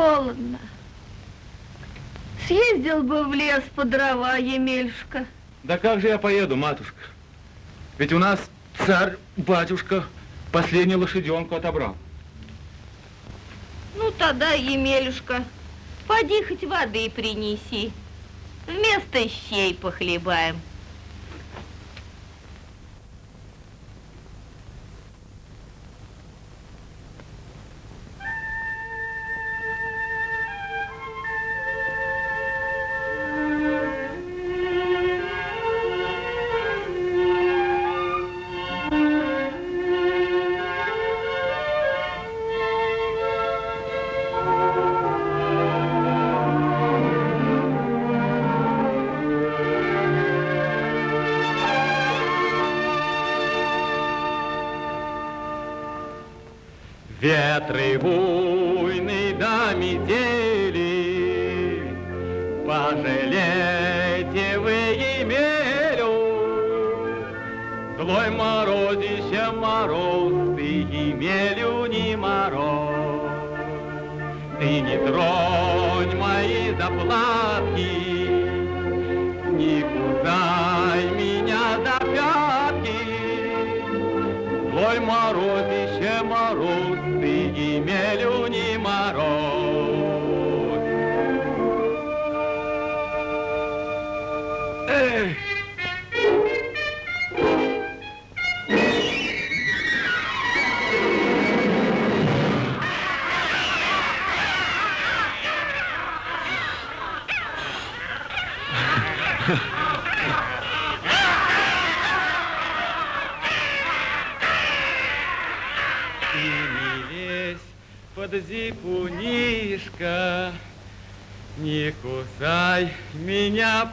холодно. Съездил бы в лес по дрова, Емельшка. Да как же я поеду, матушка? Ведь у нас царь, батюшка, последнюю лошаденку отобрал. Ну, тогда, Емелюшка, поди хоть воды принеси. Вместо щей похлебаем. Α,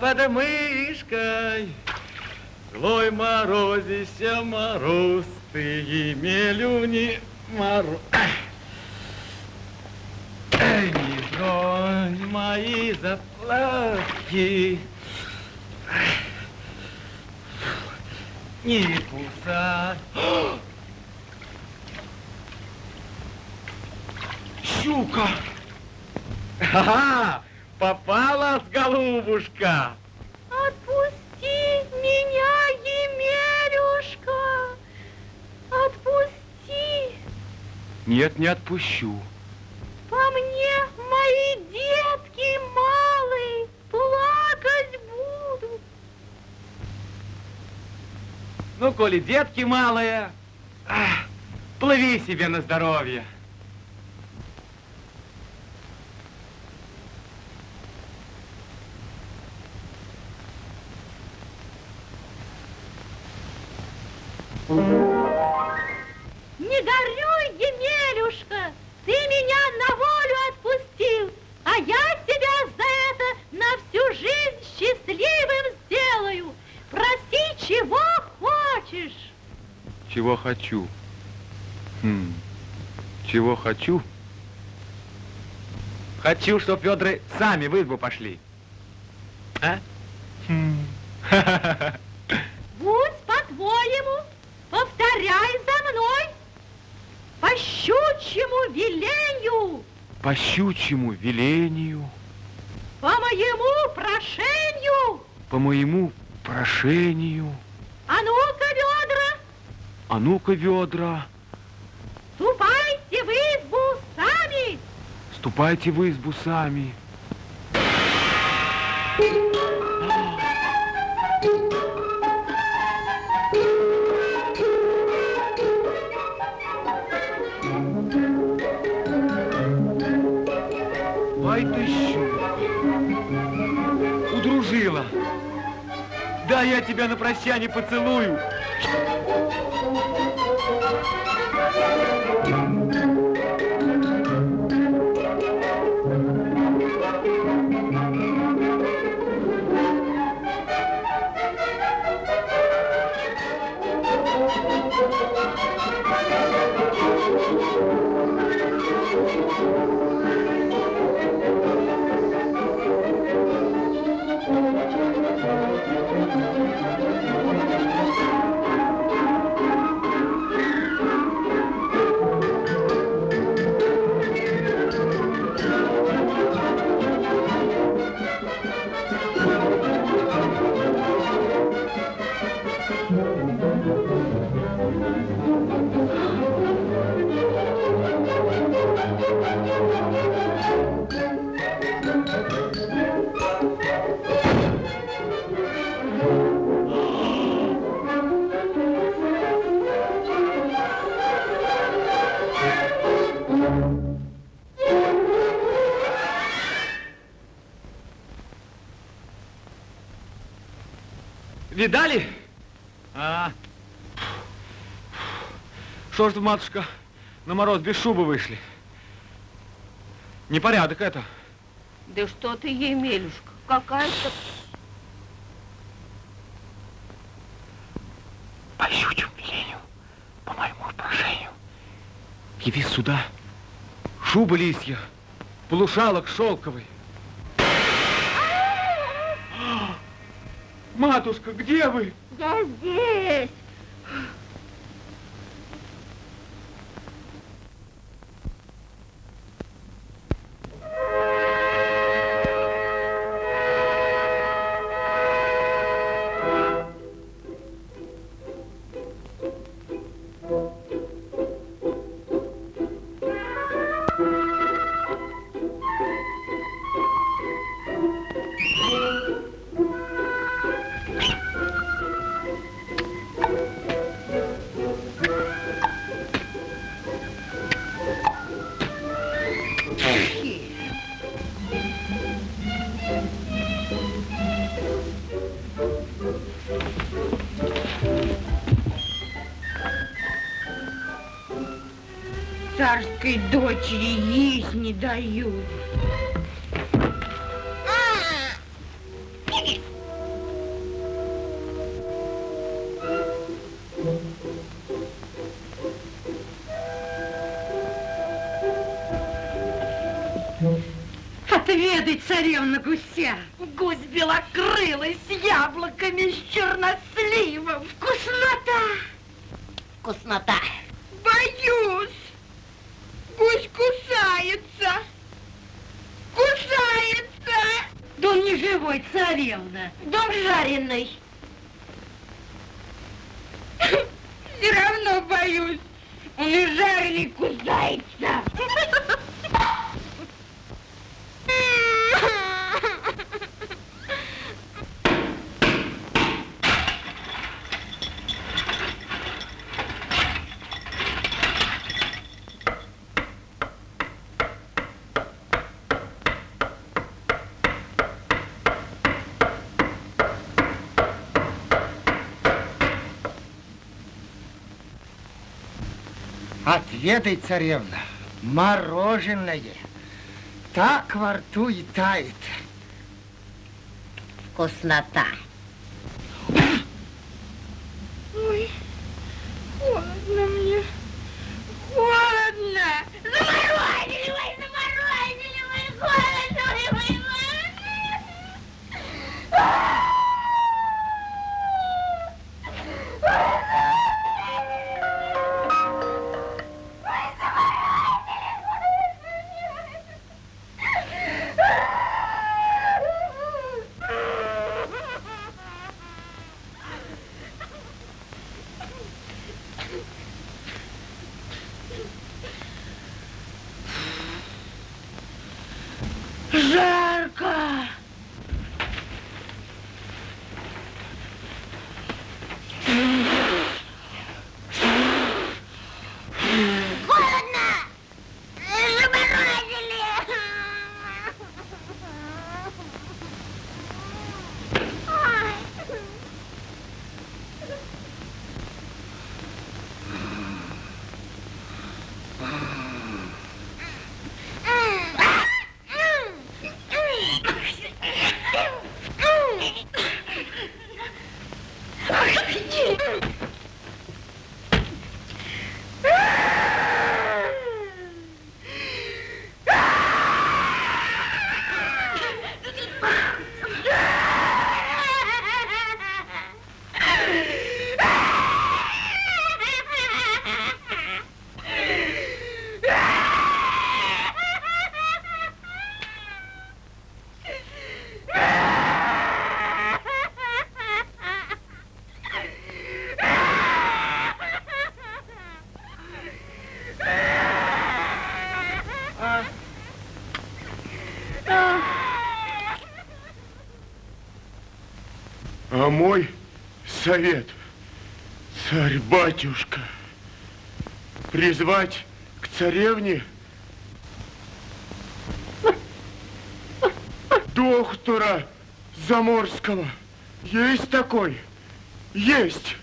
под мышкой. Злой морозися мороз, ты Емелю не мороз. Не тронь мои заплатки. Не кусай. щука. Ага, попалась, голубушка. Отпусти меня, Емелюшка. Отпусти. Нет, не отпущу. По мне мои детки малые плакать будут. Ну, коли детки малые, плыви себе на здоровье. Чего хочу? Хм. Чего хочу? Хочу, чтоб ведры сами в избу пошли. А? Хм. Будь по-твоему, повторяй за мной. По щучьему велению. По щучьему велению. По моему прошению. По моему прошению. А ведра. А ну-ка, ведра. Ступайте в избу сами. Ступайте в избу сами. Ай ты щука. Удружила. Да, я тебя на прощание поцелую. Что ж матушка, на мороз без шубы вышли? Непорядок это. Да что ты, Емелюшка, какая-то... По щучьему велению, по моему прошению, яви сюда шуба лисья, полушалок шелковый. Матушка, где вы? Я здесь. Царской дочери есть не дают. Отведай, царевна гуся. Гусь белокрылый с яблоками, с черносливом. Вкуснота! Вкуснота. Боюсь. Гусь кусается. Кусается. Да он Да он жареный. Все равно боюсь. Он и жареный кусается. Отведай, царевна, мороженое. Так во рту и тает. Вкуснота. А мой совет, царь-батюшка, призвать к царевне доктора Заморского. Есть такой? Есть.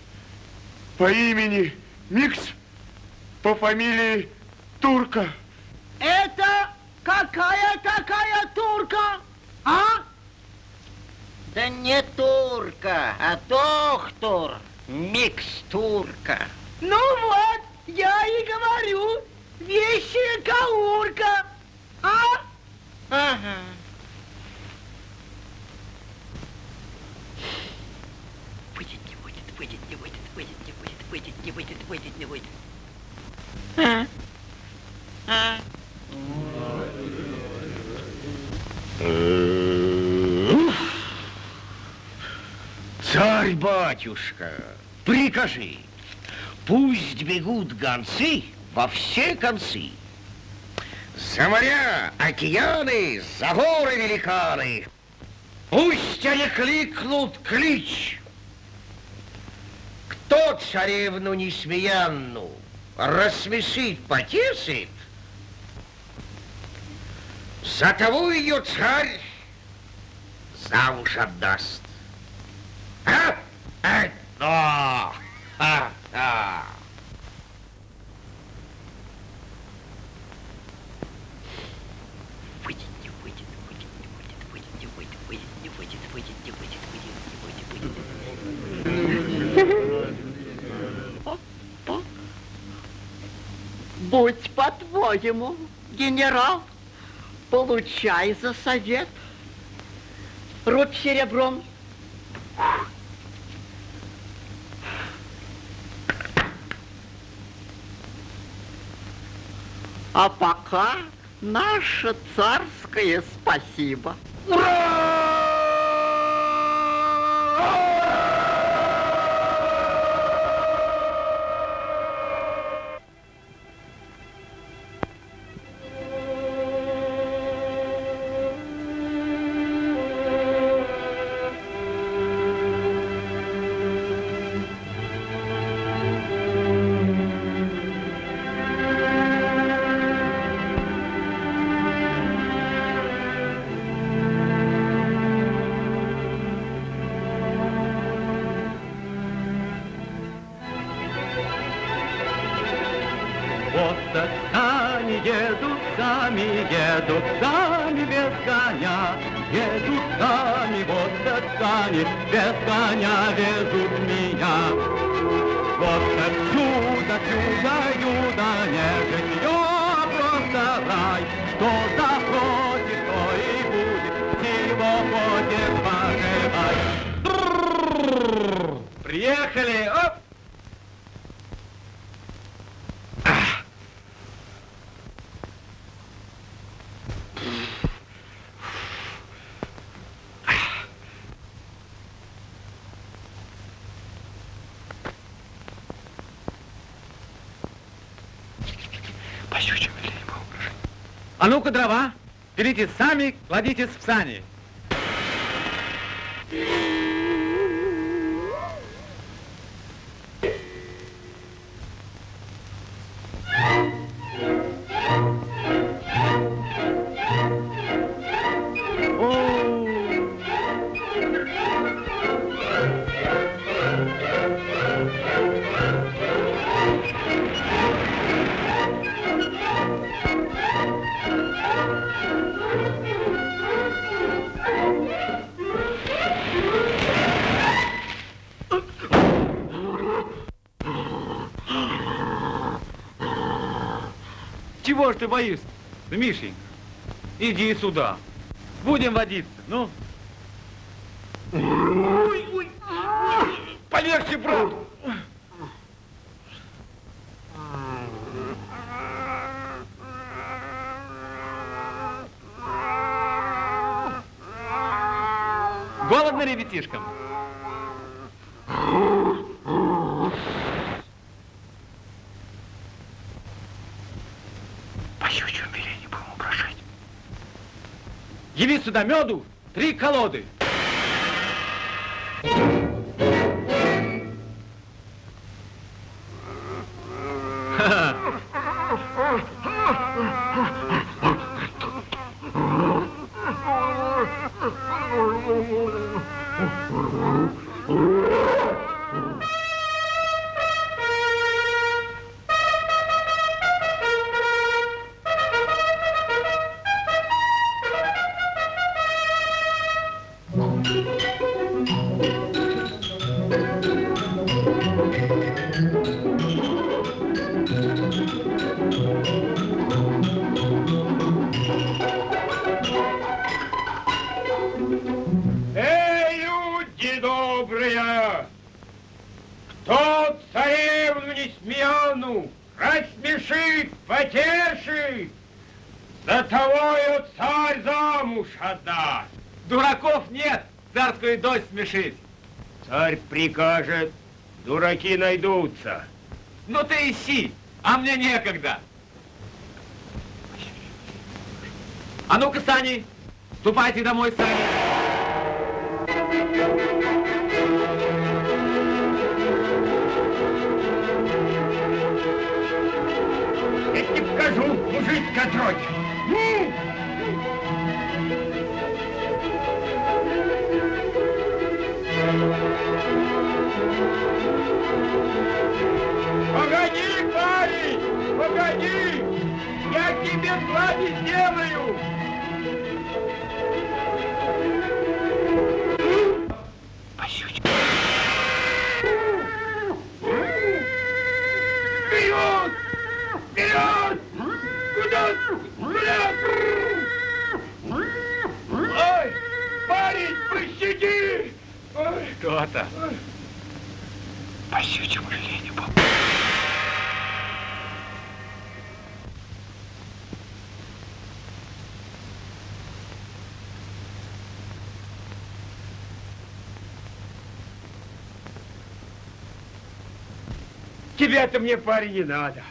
По имени Микс, по фамилии Турка. Это какая такая турка? А? Да не турка, а доктор. Микстурка. Ну вот, я и говорю, вещая каурка. А? Ага. Выйдет, не выйдет, выйдет, не выйдет, выйдет, не выйдет, выйдет, не выйдет, выйдет, не выйдет. Царь-батюшка, прикажи, пусть бегут гонцы во все концы. За моря, океаны, за горы великаны. Пусть они кликнут клич. Кто царевну несмеянну рассмешит, потешит, за того ее царь замуж отдаст. Будь по-твоему, генерал, получай за совет. Рубь серебром. А пока наше царское спасибо. Вот А ну-ка, дрова, берите сами, кладите в сани. Ты боишься, Мишенька? Иди сюда. Будем водиться, ну. Ой, ой. Полегче, брат. Голодно ребятишкам? По щучьему велению будем упрошать. Яви сюда меду, три колоды. Смешить. Царь прикажет, дураки найдутся. Ну ты ищи, а мне некогда. А ну-ка, Сани, ступайте домой, Сани. Я тебе покажу, Погоди, парень, погоди! Я тебе слади сделаю! Вперед! Вперед! Куда? Куда? Ой, парень, пощади! Ой, Кто-то. По щучьему велению был. Тебя-то мне, парень, не надо.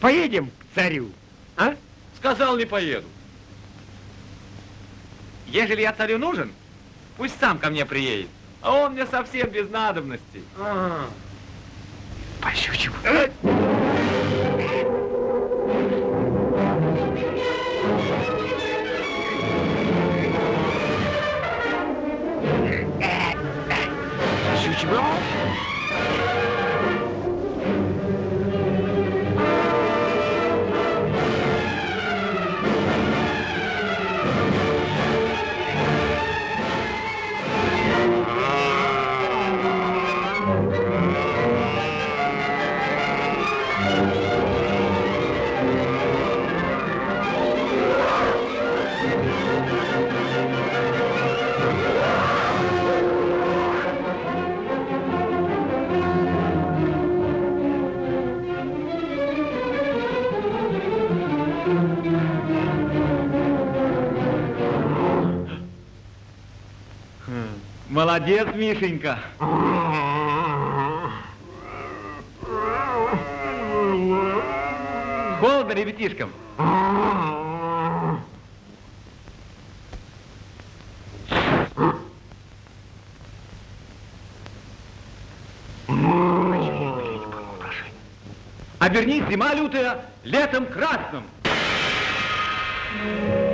Поедем к царю, а? Сказал, не поеду. Ежели я царю нужен, пусть сам ко мне приедет. А он мне совсем без надобности. А. По щучьему. Молодец, Мишенька. Холодно ребятишкам? Обернись, зима лютая, летом красным. Века!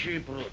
Прочее, прочее,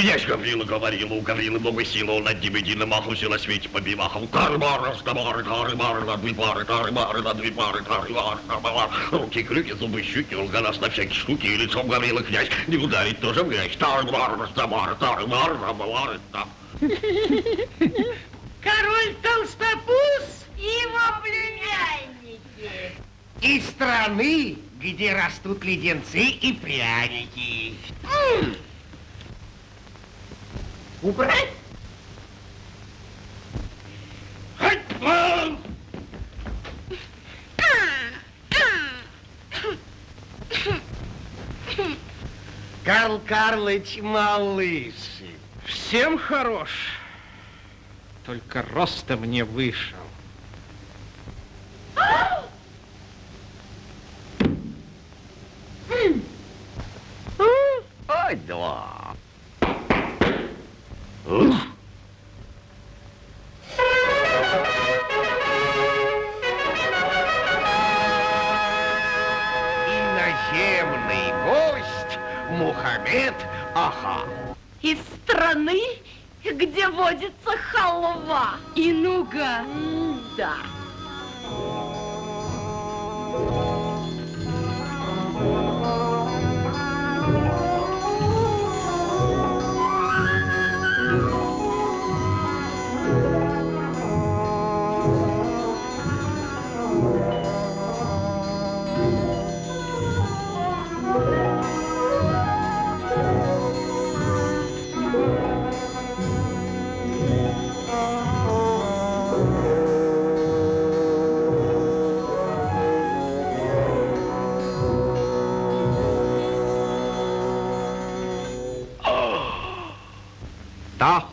Князь Гаврила говорил, у Гаврилы много силы, он над ним единым махался на свете побивахом. Кармар, стамар, кармар, на две пары, кармар, на две пары, кармар, кармар. Руки, крюки, зубы, щеки, он гораздо на всякие штуки, и лицом Гаврила князь не ударить тоже в грязь. Тармар, стамар, тармар, тармар, там. Король Толстопуз и его племянники. Из страны, где растут леденцы и пряники. М! Убрать? Хэтман! Карл Карлыч малыш. Всем хорош, только ростом не вышел. Ой, да. Ух.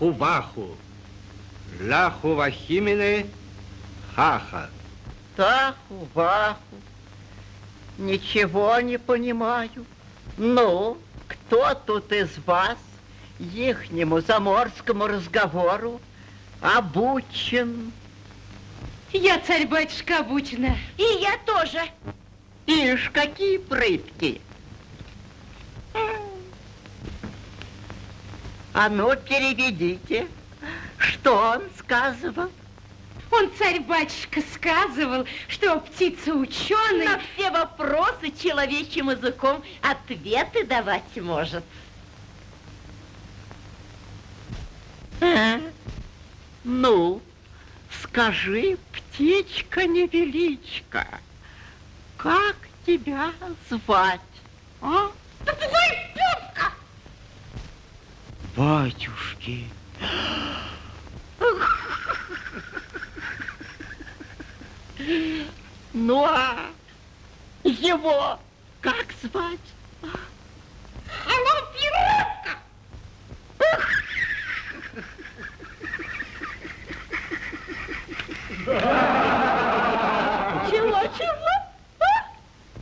Таху-баху, ляху-вахимины, хаха. Таху, ваху. Ничего не понимаю. Ну, кто тут из вас ихнему заморскому разговору обучен? Я царь-батюшка обучена. И я тоже. Ишь, какие прытки! А ну, переведите, что он сказывал? Он, царь-батюшка, сказывал, что птица ученый... На все вопросы человечьим языком ответы давать может. А? Ну, скажи, птичка-невеличка, как тебя звать, а? Попугай Петка! Батюшки. Ну а его как звать? Алло, пиротка! Чего, чего?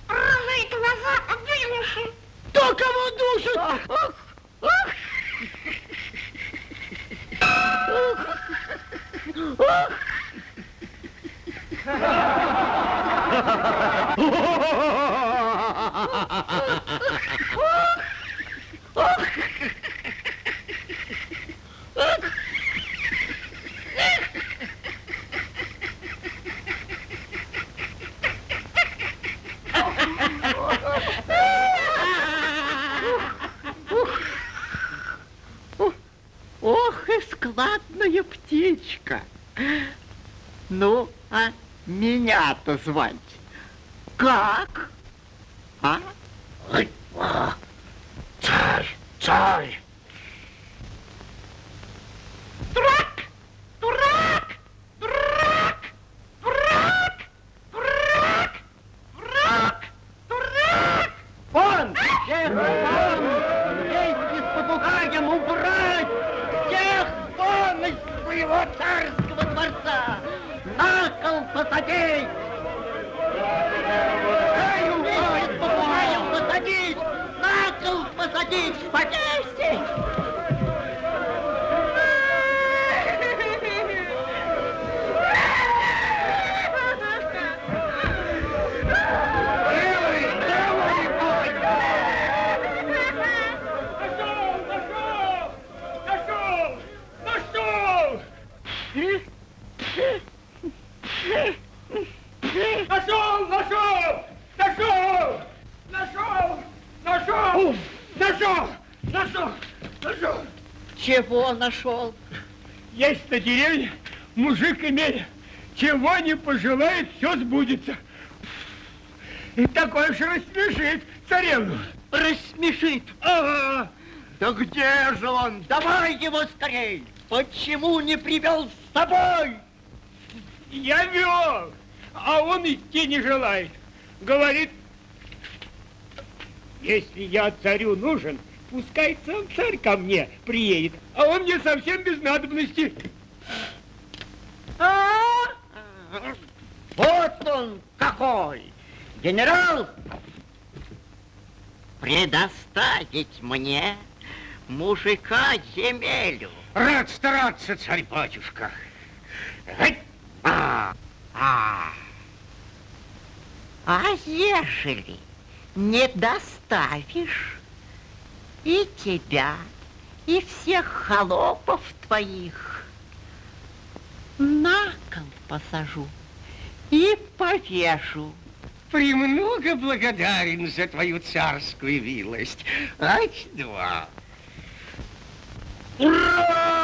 Рыжие глаза вылуши. Кто кого душит? Ha ha ha ha! Меня-то звать как? А? Ой, а, Царь, царь. Дурак! Дурак! Дурак! Дурак! Дурак! Дурак! Дурак! Вон! Всех вон! Вместе с попугаем убрать! Всех вон из своего царского дворца! На кол посадить! Эй, вместе с попугаем посадить! На кол посадить! Повесить! Нашел! Нашел! Нашел! Чего нашел? Есть на деревне мужик имеет. Чего не пожелает, все сбудется. И такой же рассмешит царевну. Рассмешит. Ага. Да где же он? Давай его скорей! Почему не привел с собой? Я вел, а он идти не желает. Говорит, если я царю нужен, пускай сам царь ко мне приедет, а он мне совсем без надобности. А? Вот он какой! Генерал, предоставить мне мужика земелю. Рад стараться, царь-батюшка. А, А, а ежели не доставишь и тебя, и всех холопов твоих на кол посажу и повешу. Премного благодарен за твою царскую милость. Ать два. По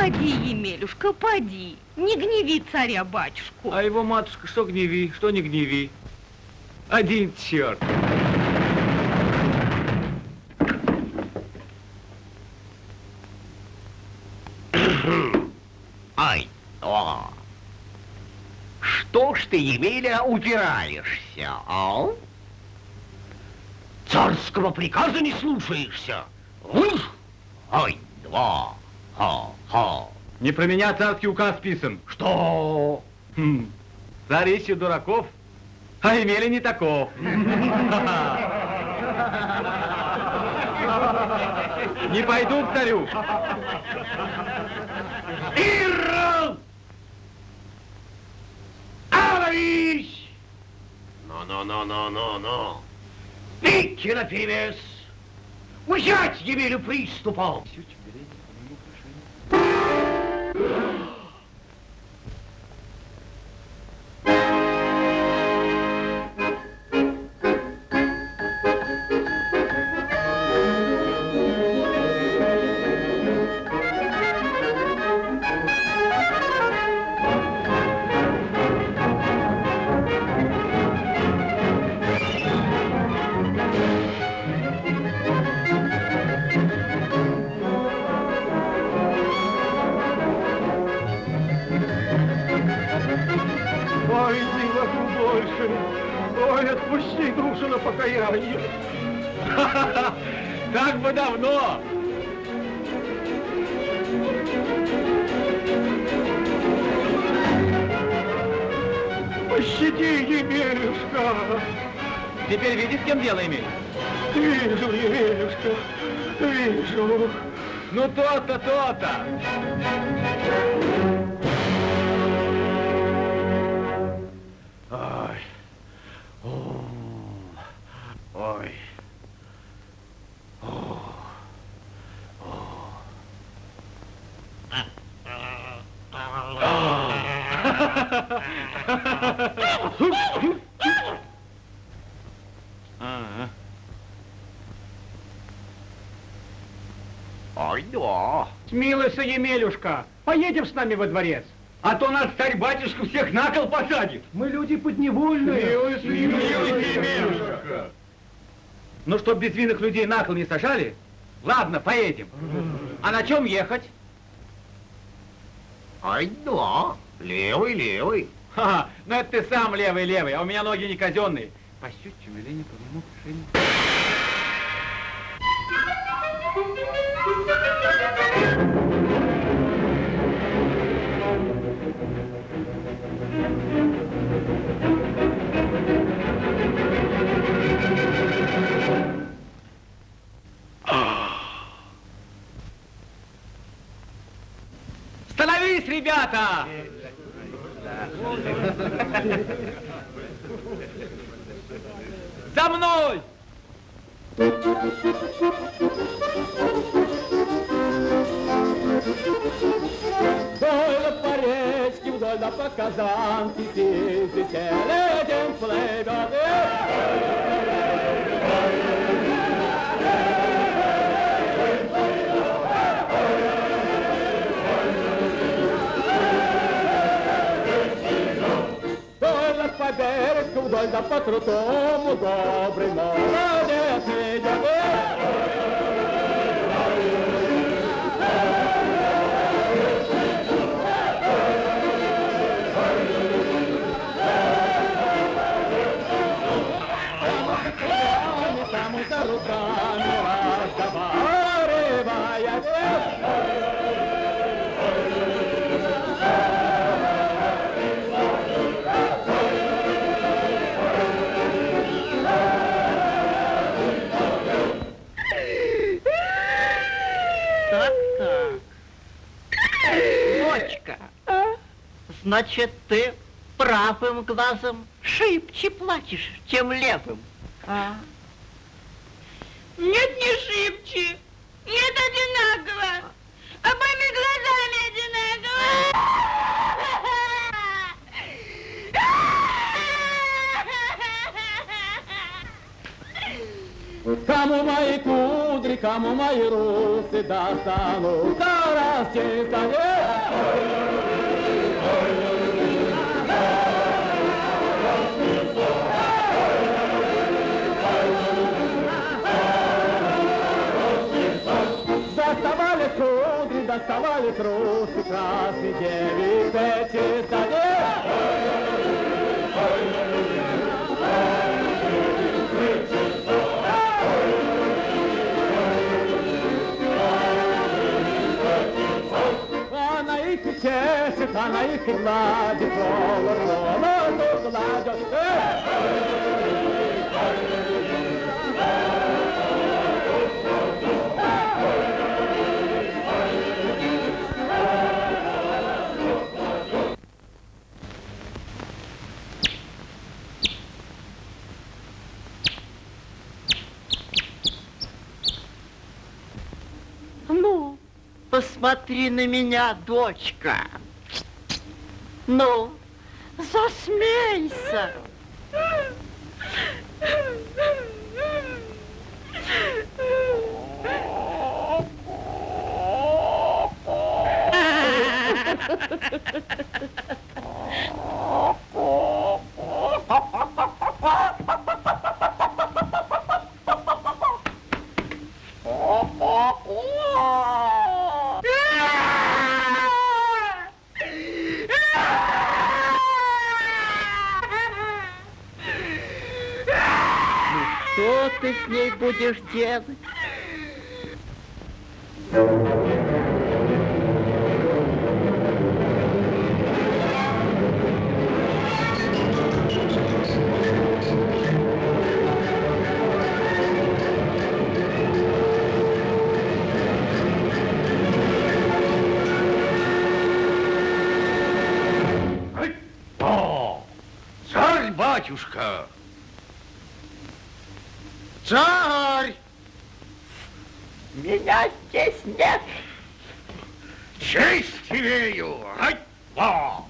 Поди, Емелюшка, поди. Не гневи царя-батюшку. А его матушка что гневи, что не гневи. Один черт. Ай, о. Что ж ты, Емеля, упираешься, а? Царского приказа не слушаешься? Ух! Ай, два, ха-ха. Не про меня царский указ писан. Что? Хм. Царь ищет дураков, а имели не таков. Не пойду к царю. Ирл! Аварись! Но-но-но-но-но-но. Бейте наперевес! Взять Емелю приступом! Ой, Пощади, Емелюшка. Теперь видишь, с кем дело имеешь? Вижу, Емелюшка, вижу. Ну, то-то, то-то. Смилуйся, Емелюшка, поедем с нами во дворец. А то нас царь-батюшка всех на кол посадит. Мы люди подневольные. Ну, чтоб безвинных людей на кол не сажали, ладно, поедем. А на чем ехать? Ай, да. Левый, левый. Ха, ну это ты сам левый-левый, а у меня ноги не казенные. По щучьему велению по моему ребята! За мной! Вдоль по речке, вдоль да по казанке, Сидите, летим плывет. Берегу, вдоль да по крутому, Добрый молодец идет. Там за руками разговаривая. Так-так. Значит, ты правым глазом шибче плачешь, чем левым. А? Нет, не шибче. Нет, одинаково. Обоими глазами одинаково. Кому мои кудри, кому мои русы достанутся, раз чисто доставали трусы, красный девицы, чисто Она их чешет, она их гладит, волос, волос гладит. Посмотри на меня, дочка. Ну, засмейся. Ну, что ты с ней будешь делать? О, царь, батюшка! Царь! Меня здесь нет. Честь имею! Ай, во!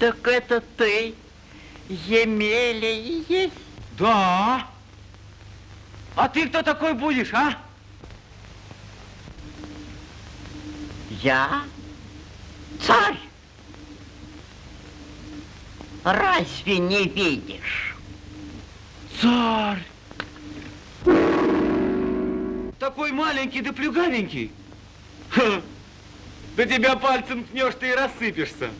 Так это ты, Емеля и есть? Да. А ты кто такой будешь, а? Я царь. Разве не видишь? Царь. Такой маленький да плюгавенький. Ха. Да тебя пальцем ткнешь, ты и рассыпешься.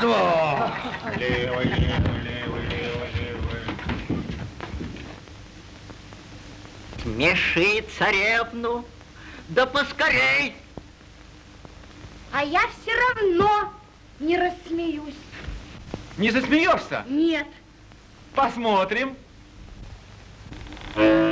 Да! Левый, левый, левый, левый, левый. Смеши царевну, да поскорей. А я все равно не рассмеюсь. Не засмеешься? Нет. Посмотрим. Плясать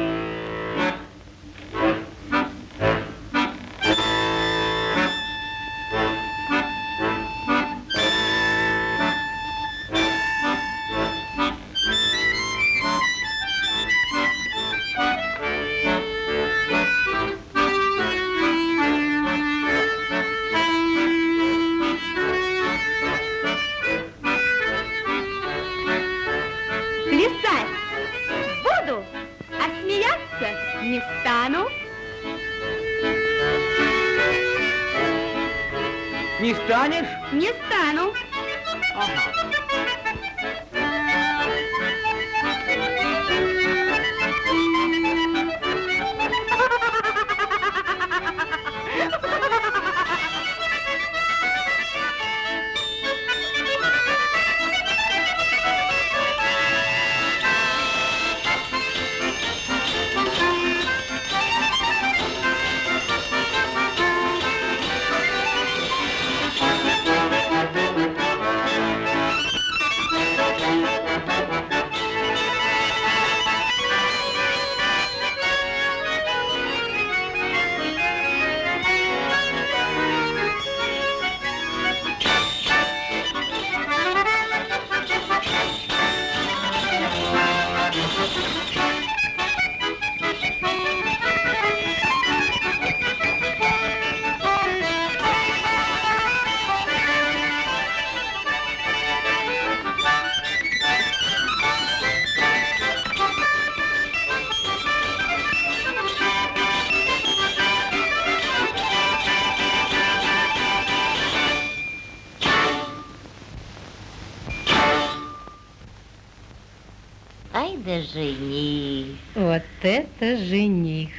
да жених. Вот это жених.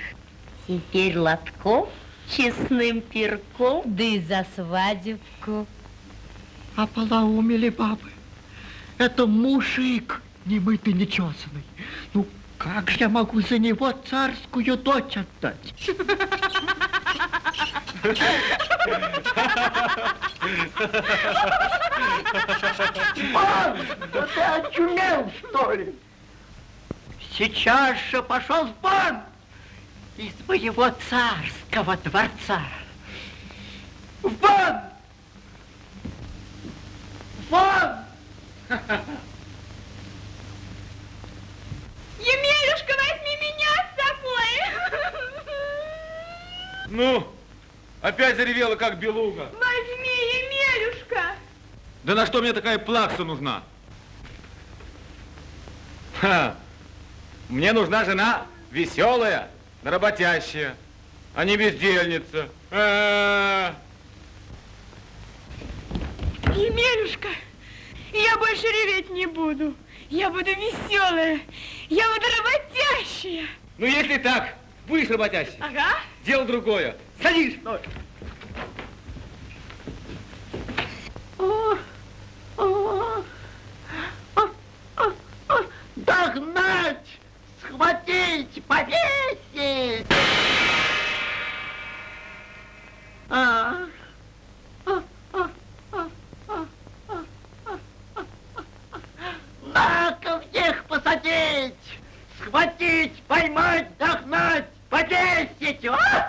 Теперь лотков честным перком. Да и за свадебку. Ополоумели бабы. Это мужик, немытый, нечесанный. Ну, Как же я могу за него царскую дочь отдать? Пан, да ты очумел, что ли? Сейчас же пошел в бан из моего царского дворца. В бан! Вон! Емелюшка, возьми меня с собой. Ну, опять заревела, как белуга. Возьми, Емелюшка. Да на что мне такая плакса нужна? Ха! Мне нужна жена веселая, работящая, а не бездельница. А-а-а. Емелюшка, я больше реветь не буду. Я буду веселая, я буду работящая. Ну, если так, будешь работящей. Ага. Дело другое. Садись, стой. О, о, о, о, о, Догнать, схватить, повесить! А, На-ка всех посадить, схватить, поймать, догнать, повесить! А!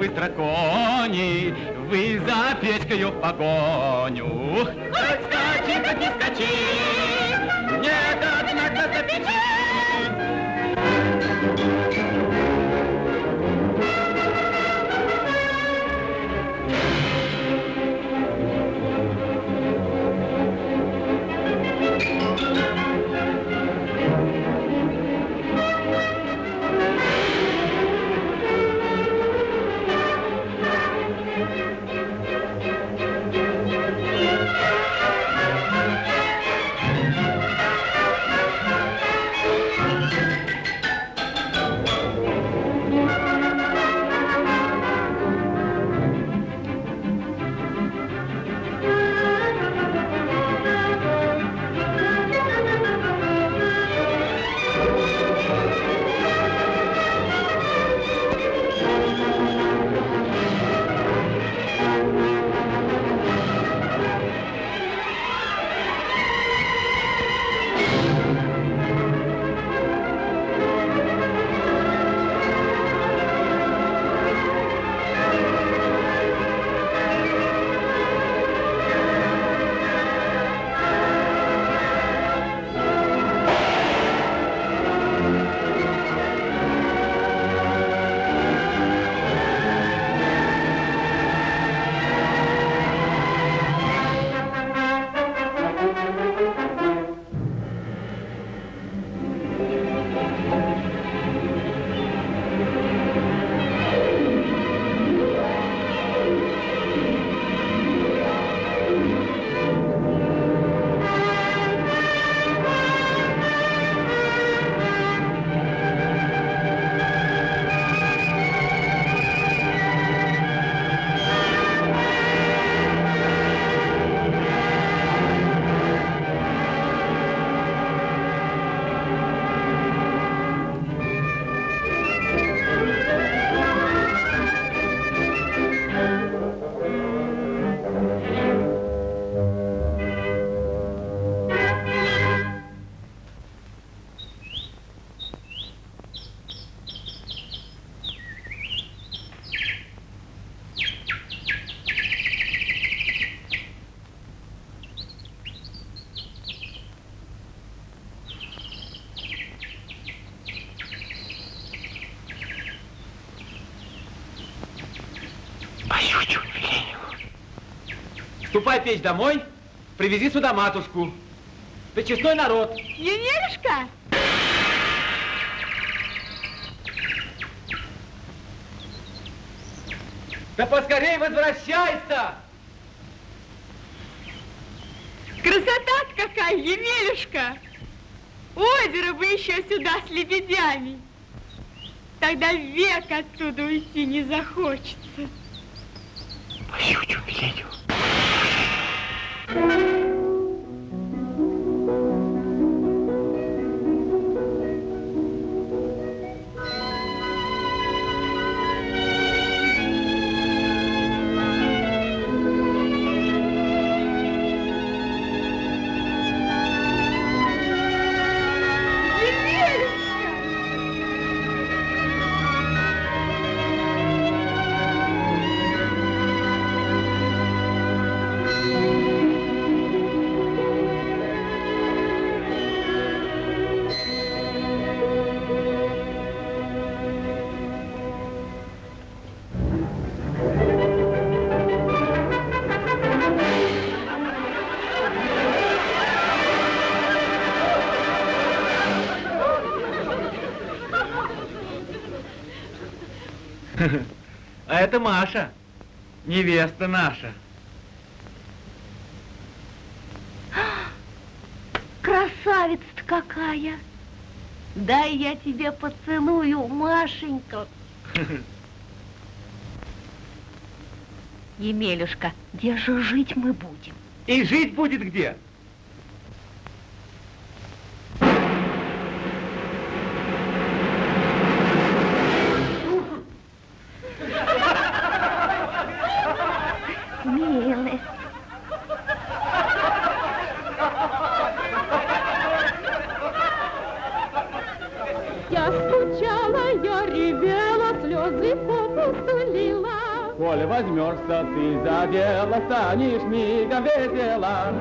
вы дракони, вы за печкой в погоню. Хоть скачи, хоть не скачи, нет, однако запечи. Ступай, печь, домой, привези сюда матушку. Ты честной народ. Емелюшка? Да поскорей возвращайся! Красота какая, Емелюшка! Озеро бы еще сюда с лебедями. Тогда век отсюда уйти не захочется. А это Маша, невеста наша. Красавица-то какая! Дай я тебе поцелую, Машенька. Емелюшка, где же жить мы будем? И жить будет где? Попусту лила. Коли возьмешься ты за дело, станешь мигом весела.